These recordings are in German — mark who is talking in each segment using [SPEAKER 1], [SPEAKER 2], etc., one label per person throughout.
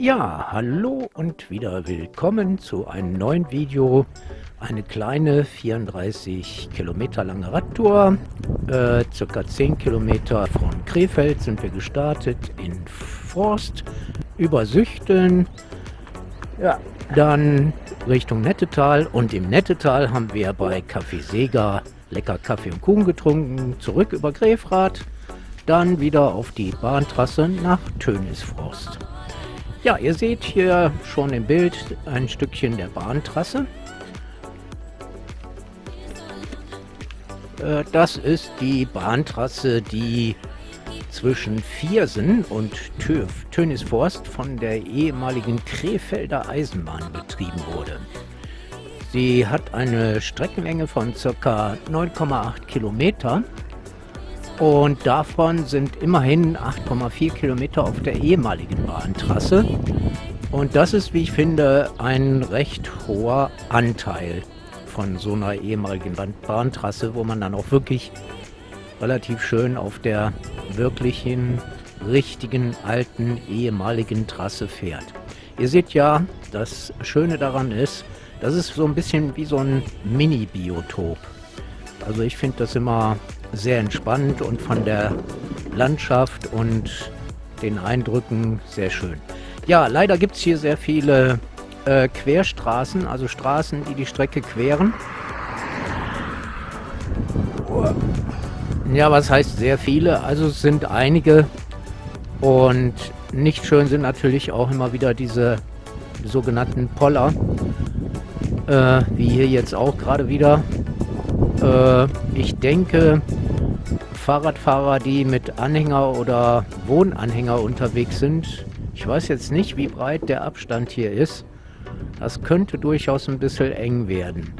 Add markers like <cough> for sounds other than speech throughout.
[SPEAKER 1] Ja, hallo und wieder willkommen zu einem neuen Video. Eine kleine 34 Kilometer lange Radtour. Äh, circa 10 Kilometer von Krefeld sind wir gestartet in Forst über Süchteln. Ja, dann Richtung Nettetal und im Nettetal haben wir bei Café Sega lecker Kaffee und Kuchen getrunken. Zurück über Grefrath, dann wieder auf die Bahntrasse nach Tönisforst. Ja, ihr seht hier schon im Bild ein Stückchen der Bahntrasse. Äh, das ist die Bahntrasse, die zwischen Viersen und Tönisforst von der ehemaligen Krefelder Eisenbahn betrieben wurde. Sie hat eine Streckenlänge von ca. 9,8 Kilometer und davon sind immerhin 8,4 Kilometer auf der ehemaligen Bahntrasse. Und das ist, wie ich finde, ein recht hoher Anteil von so einer ehemaligen Bahntrasse, wo man dann auch wirklich relativ schön auf der wirklichen, richtigen, alten, ehemaligen Trasse fährt. Ihr seht ja, das Schöne daran ist, das ist so ein bisschen wie so ein Mini-Biotop. Also ich finde das immer sehr entspannt und von der Landschaft und den Eindrücken sehr schön. Ja, leider gibt es hier sehr viele äh, Querstraßen, also Straßen, die die Strecke queren. Ja, was heißt sehr viele? Also es sind einige und nicht schön sind natürlich auch immer wieder diese sogenannten Poller, äh, wie hier jetzt auch gerade wieder. Äh, ich denke, Fahrradfahrer, die mit Anhänger oder Wohnanhänger unterwegs sind, ich weiß jetzt nicht, wie breit der Abstand hier ist. Das könnte durchaus ein bisschen eng werden.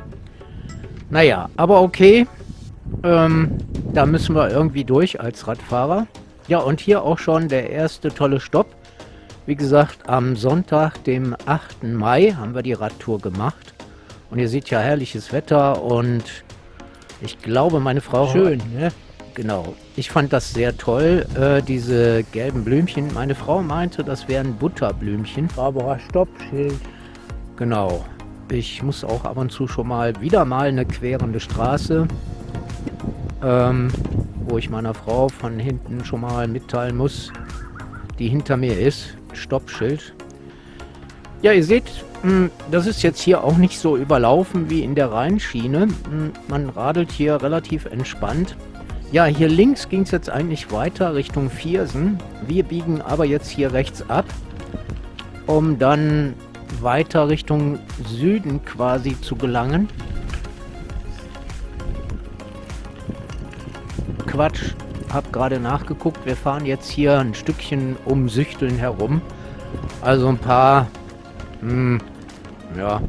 [SPEAKER 1] Naja, aber okay. Ähm, da müssen wir irgendwie durch als Radfahrer. Ja, und hier auch schon der erste tolle Stopp. Wie gesagt, am Sonntag, dem 8. Mai, haben wir die Radtour gemacht. Und ihr seht ja herrliches Wetter und ich glaube, meine Frau...
[SPEAKER 2] Schön, ne?
[SPEAKER 1] Genau. Ich fand das sehr toll, äh, diese gelben Blümchen. Meine Frau meinte, das wären Butterblümchen.
[SPEAKER 2] Barbara Stoppschild.
[SPEAKER 1] Genau. Ich muss auch ab und zu schon mal wieder mal eine querende Straße, ähm, wo ich meiner Frau von hinten schon mal mitteilen muss, die hinter mir ist. Stoppschild. Ja, ihr seht, hm, das ist jetzt hier auch nicht so überlaufen wie in der Rheinschiene. Hm, man radelt hier relativ entspannt. Ja, hier links ging es jetzt eigentlich weiter Richtung Viersen. Wir biegen aber jetzt hier rechts ab, um dann weiter Richtung Süden quasi zu gelangen. Quatsch, hab gerade nachgeguckt. Wir fahren jetzt hier ein Stückchen um Süchteln herum. Also ein paar, hm, ja,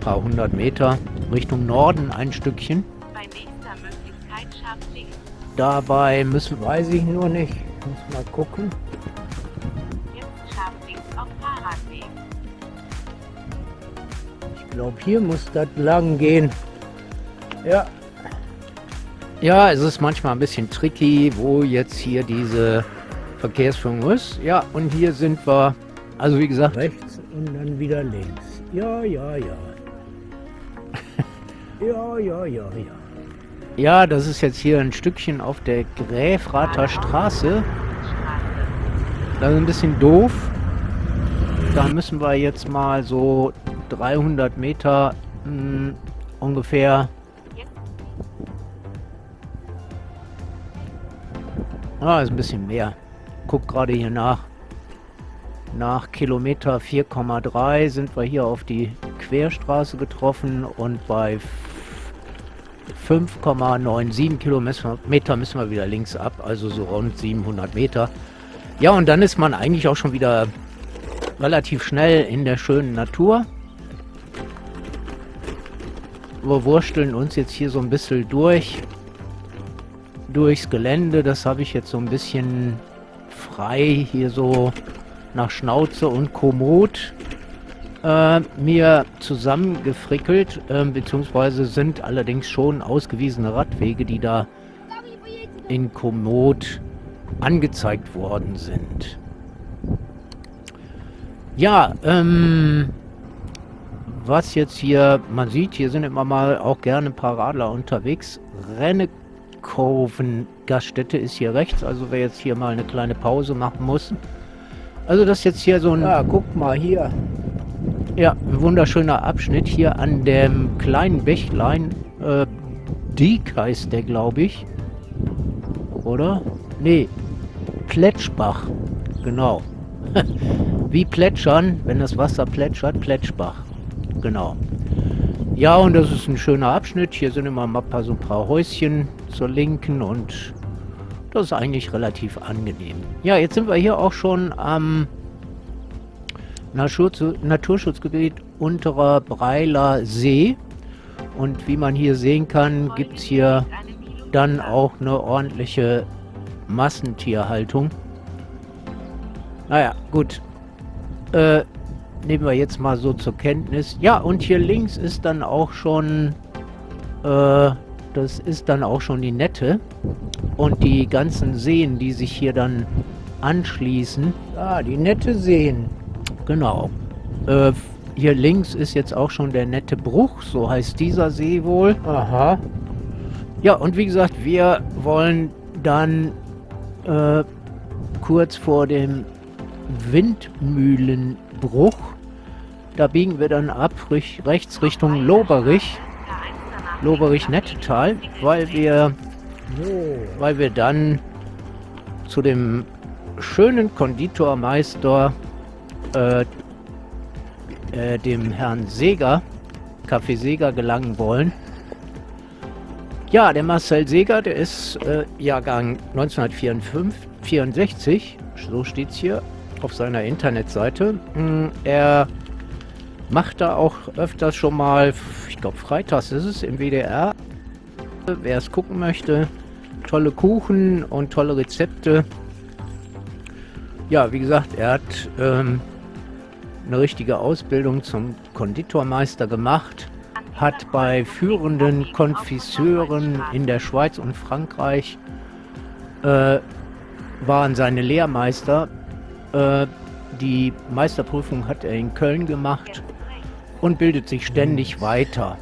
[SPEAKER 1] paar hundert Meter Richtung Norden ein Stückchen. Bei nächster Möglichkeit scharf links. Dabei müssen, weiß ich nur nicht, muss mal gucken.
[SPEAKER 2] glaube, hier muss das lang gehen. Ja.
[SPEAKER 1] Ja, es ist manchmal ein bisschen tricky, wo jetzt hier diese Verkehrsführung ist. Ja, und hier sind wir, also wie gesagt...
[SPEAKER 2] Rechts und dann wieder links. Ja, ja, ja. <laughs> ja, ja, ja, ja.
[SPEAKER 1] Ja, das ist jetzt hier ein Stückchen auf der Gräfrather Straße. Das ist ein bisschen doof. Da müssen wir jetzt mal so 300 Meter mh, hm, ungefähr. Ah, ist ein bisschen mehr. Guck gerade hier nach. Nach Kilometer 4,3 sind wir hier auf die Querstraße getroffen und bei 5,97 Kilometer müssen wir wieder links ab, also so rund 700 Meter. Ja, und dann ist man eigentlich auch schon wieder relativ schnell in der schönen Natur wir wursteln uns jetzt hier so ein bisschen durch durchs Gelände. Das habe ich jetzt so ein bisschen frei hier so nach Schnauze und Komoot äh, mir zusammengefrickelt, äh, beziehungsweise sind allerdings schon ausgewiesene Radwege, die da in Komoot angezeigt worden sind. Ja, ähm, was jetzt hier, man sieht, hier sind immer mal auch gerne ein paar Radler unterwegs. Rennekoven Gaststätte ist hier rechts, also wer jetzt hier mal eine kleine Pause machen muss. Also das ist jetzt hier so ein...
[SPEAKER 2] Ja, guck mal hier.
[SPEAKER 1] Ja, wunderschöner Abschnitt hier an dem kleinen Bächlein. Äh, Diek heißt der, glaube ich. Oder? Nee, Plätschbach. Genau. <laughs> Wie plätschern, wenn das Wasser plätschert, Plätschbach. Genau. Ja, und das ist ein schöner Abschnitt. Hier sind immer mal so ein paar Häuschen zur Linken und das ist eigentlich relativ angenehm. Ja, jetzt sind wir hier auch schon am Naturschutz Naturschutzgebiet Unterer Breiler See. Und wie man hier sehen kann, gibt es hier dann auch eine ordentliche Massentierhaltung. Naja, gut. Äh, nehmen wir jetzt mal so zur Kenntnis. Ja, und hier links ist dann auch schon, äh, das ist dann auch schon die Nette. Und die ganzen Seen, die sich hier dann anschließen.
[SPEAKER 2] Ah, die nette Seen.
[SPEAKER 1] Genau. Äh, hier links ist jetzt auch schon der nette Bruch, so heißt dieser See wohl.
[SPEAKER 2] Aha.
[SPEAKER 1] Ja, und wie gesagt, wir wollen dann äh, kurz vor dem Windmühlenbruch. Da biegen wir dann ab rechts Richtung Loberich. Loberich-Nettetal, weil wir, weil wir dann zu dem schönen Konditormeister, äh, äh, dem Herrn Seger, Kaffee Seger, gelangen wollen. Ja, der Marcel Seger, der ist äh, Jahrgang 1964, so steht es hier auf seiner Internetseite. Hm, er macht da auch öfters schon mal, ich glaube freitags ist es im WDR, wer es gucken möchte, tolle Kuchen und tolle Rezepte. Ja, wie gesagt, er hat ähm, eine richtige Ausbildung zum Konditormeister gemacht, hat bei führenden Konfisseuren in der Schweiz und Frankreich äh, waren seine Lehrmeister äh, die Meisterprüfung hat er in Köln gemacht und bildet sich ständig weiter.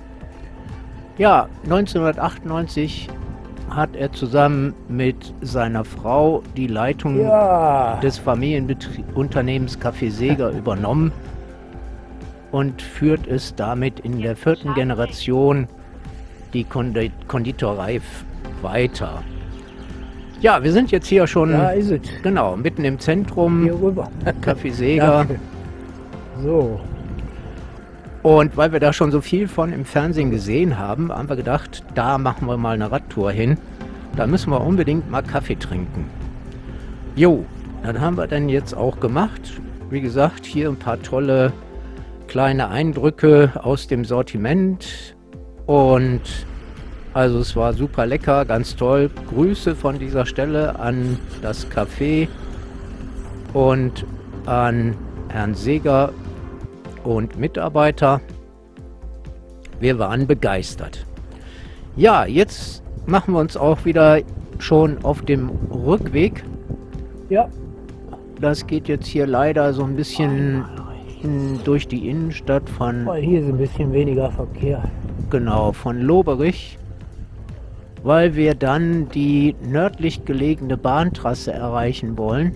[SPEAKER 1] Ja, 1998 hat er zusammen mit seiner Frau die Leitung ja. des Familienunternehmens Café Seger <laughs> übernommen und führt es damit in der vierten Generation die Konditorei weiter. Ja, wir sind jetzt hier schon.
[SPEAKER 2] Es.
[SPEAKER 1] Genau, mitten im Zentrum.
[SPEAKER 2] Hier rüber.
[SPEAKER 1] Café <laughs> Seger.
[SPEAKER 2] so.
[SPEAKER 1] Und weil wir da schon so viel von im Fernsehen gesehen haben, haben wir gedacht, da machen wir mal eine Radtour hin. Da müssen wir unbedingt mal Kaffee trinken. Jo, dann haben wir dann jetzt auch gemacht. Wie gesagt, hier ein paar tolle kleine Eindrücke aus dem Sortiment. Und also es war super lecker, ganz toll. Grüße von dieser Stelle an das Café und an Herrn Seger und Mitarbeiter. Wir waren begeistert. Ja, jetzt machen wir uns auch wieder schon auf dem Rückweg.
[SPEAKER 2] Ja.
[SPEAKER 1] Das geht jetzt hier leider so ein bisschen durch die Innenstadt von...
[SPEAKER 2] Hier ist ein bisschen weniger Verkehr.
[SPEAKER 1] Genau, von Loberich weil wir dann die nördlich gelegene Bahntrasse erreichen wollen.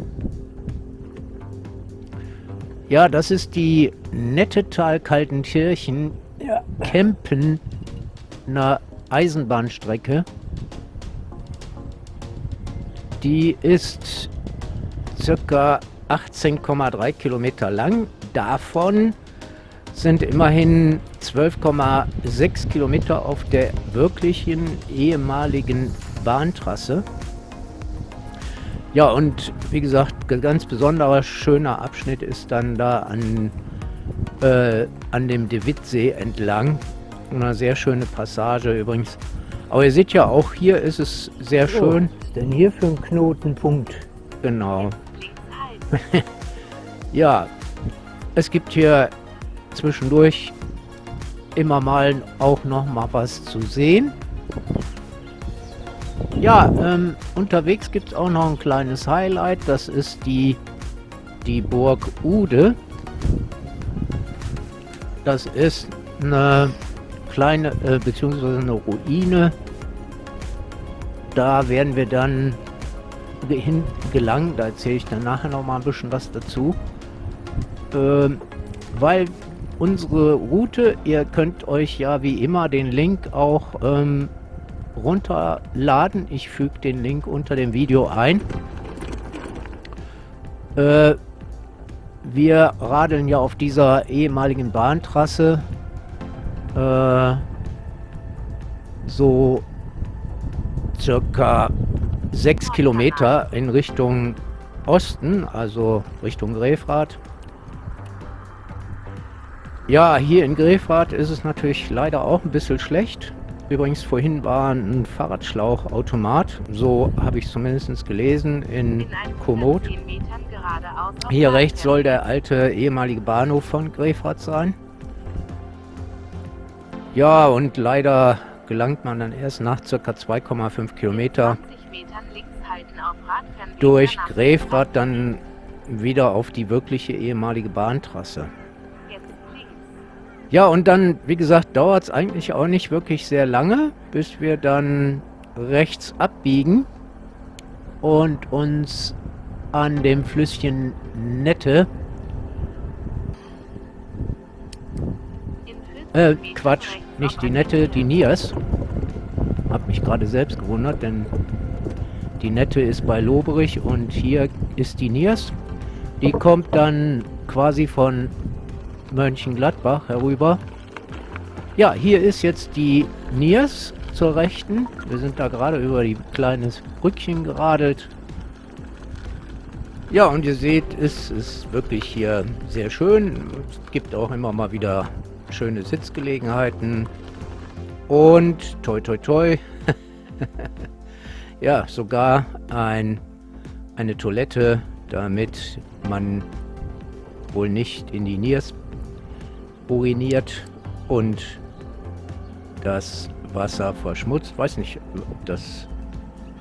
[SPEAKER 1] Ja, das ist die Nettetal-Kaltenkirchen ja. Kempen einer Eisenbahnstrecke. Die ist circa 18,3 Kilometer lang. Davon sind immerhin 12,6 Kilometer auf der wirklichen ehemaligen Bahntrasse. Ja, und wie gesagt, ganz besonderer schöner Abschnitt ist dann da an, äh, an dem De Wittsee entlang. Eine sehr schöne Passage übrigens. Aber ihr seht ja auch, hier ist es sehr schön.
[SPEAKER 2] Oh, denn hier für einen Knotenpunkt.
[SPEAKER 1] Genau. <laughs> ja, es gibt hier zwischendurch immer mal auch noch mal was zu sehen. Ja, ähm, unterwegs gibt es auch noch ein kleines Highlight. Das ist die, die Burg Ude. das ist eine kleine, äh, beziehungsweise eine Ruine. Da werden wir dann hin gelangen. Da erzähle ich dann nachher noch mal ein bisschen was dazu. Ähm, weil unsere Route, ihr könnt euch ja wie immer den Link auch ähm, runterladen. Ich füge den Link unter dem Video ein. Äh, wir radeln ja auf dieser ehemaligen Bahntrasse äh, so circa sechs Kilometer in Richtung Osten, also Richtung Grefrath. Ja, hier in Grefrath ist es natürlich leider auch ein bisschen schlecht. Übrigens, vorhin war ein Fahrradschlauchautomat, so habe ich zumindest gelesen, in Komoot. Hier rechts soll der alte ehemalige Bahnhof von Grefrath sein. Ja, und leider gelangt man dann erst nach ca. 2,5 Kilometer durch Grefrath dann wieder auf die wirkliche ehemalige Bahntrasse. Ja, und dann, wie gesagt, dauert es eigentlich auch nicht wirklich sehr lange, bis wir dann rechts abbiegen und uns an dem Flüsschen Nette äh, Quatsch, nicht die Nette, die Nias. Hab mich gerade selbst gewundert, denn die Nette ist bei Loberich und hier ist die Nias. Die kommt dann quasi von Mönchengladbach herüber. Ja, hier ist jetzt die Niers zur Rechten. Wir sind da gerade über die kleines Brückchen geradelt. Ja, und ihr seht, es ist wirklich hier sehr schön. Es gibt auch immer mal wieder schöne Sitzgelegenheiten. Und toi toi toi. <laughs> ja, sogar ein, eine Toilette, damit man wohl nicht in die Niers uriniert und das Wasser verschmutzt. Weiß nicht, ob das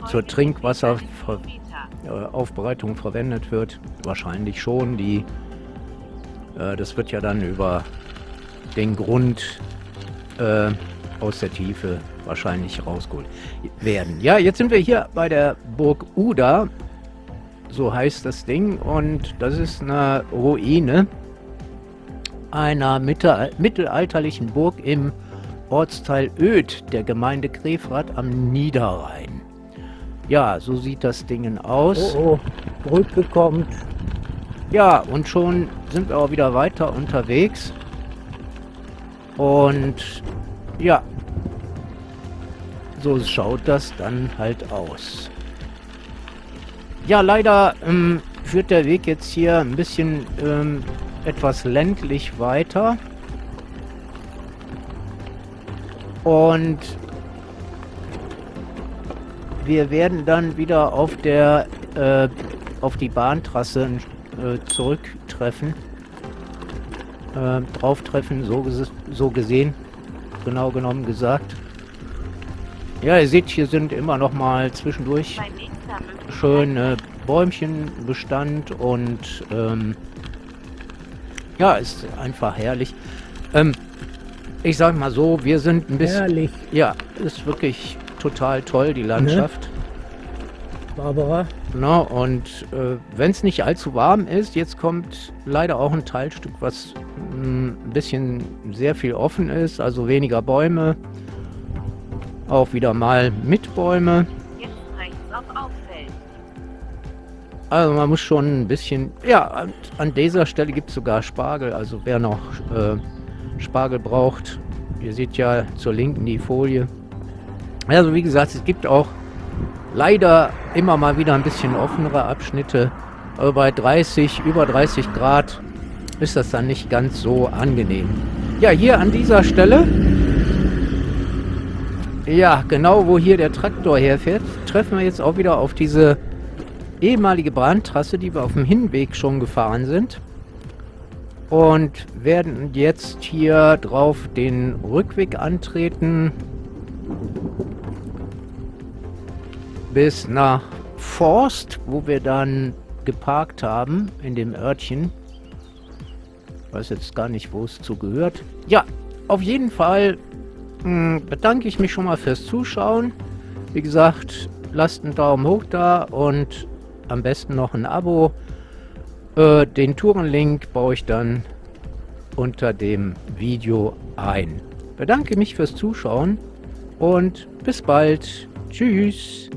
[SPEAKER 1] zur Trinkwasseraufbereitung verwendet wird. Wahrscheinlich schon. Die, äh, das wird ja dann über den Grund äh, aus der Tiefe wahrscheinlich rausgeholt werden. Ja, jetzt sind wir hier bei der Burg Uda. So heißt das Ding. Und das ist eine Ruine einer mittelalterlichen Burg im Ortsteil Öd der Gemeinde Grefrath am Niederrhein. Ja, so sieht das Ding aus.
[SPEAKER 2] Oh, oh, Brücke kommt.
[SPEAKER 1] Ja, und schon sind wir auch wieder weiter unterwegs. Und ja, so schaut das dann halt aus. Ja, leider ähm, führt der Weg jetzt hier ein bisschen ähm, etwas ländlich weiter. Und wir werden dann wieder auf der äh, auf die Bahntrasse äh, zurücktreffen. Äh, drauf treffen, so, so gesehen. Genau genommen gesagt. Ja, ihr seht, hier sind immer noch mal zwischendurch schöne Bäumchenbestand und ähm, ja, ist einfach herrlich. Ähm, ich sag mal so, wir sind ein bisschen...
[SPEAKER 2] Herrlich.
[SPEAKER 1] Ja, ist wirklich total toll, die Landschaft.
[SPEAKER 2] Ne? Barbara.
[SPEAKER 1] Na, und äh, wenn es nicht allzu warm ist, jetzt kommt leider auch ein Teilstück, was mm, ein bisschen sehr viel offen ist, also weniger Bäume. Auch wieder mal mit Bäume. Also man muss schon ein bisschen... Ja, an, dieser Stelle gibt es sogar Spargel. Also wer noch äh, Spargel braucht, ihr seht ja zur Linken die Folie. Also wie gesagt, es gibt auch leider immer mal wieder ein bisschen offenere Abschnitte. Aber bei 30, über 30 Grad ist das dann nicht ganz so angenehm. Ja, hier an dieser Stelle, ja, genau wo hier der Traktor herfährt, treffen wir jetzt auch wieder auf diese ehemalige Bahntrasse, die wir auf dem Hinweg schon gefahren sind. Und werden jetzt hier drauf den Rückweg antreten. Bis nach Forst, wo wir dann geparkt haben, in dem Örtchen. weiß jetzt gar nicht, wo es zu gehört. Ja, auf jeden Fall mh, hm, bedanke ich mich schon mal fürs Zuschauen. Wie gesagt, lasst einen Daumen hoch da und am besten noch ein Abo. Äh, den Tourenlink baue ich dann unter dem Video ein. Bedanke mich fürs Zuschauen und bis bald. Tschüss.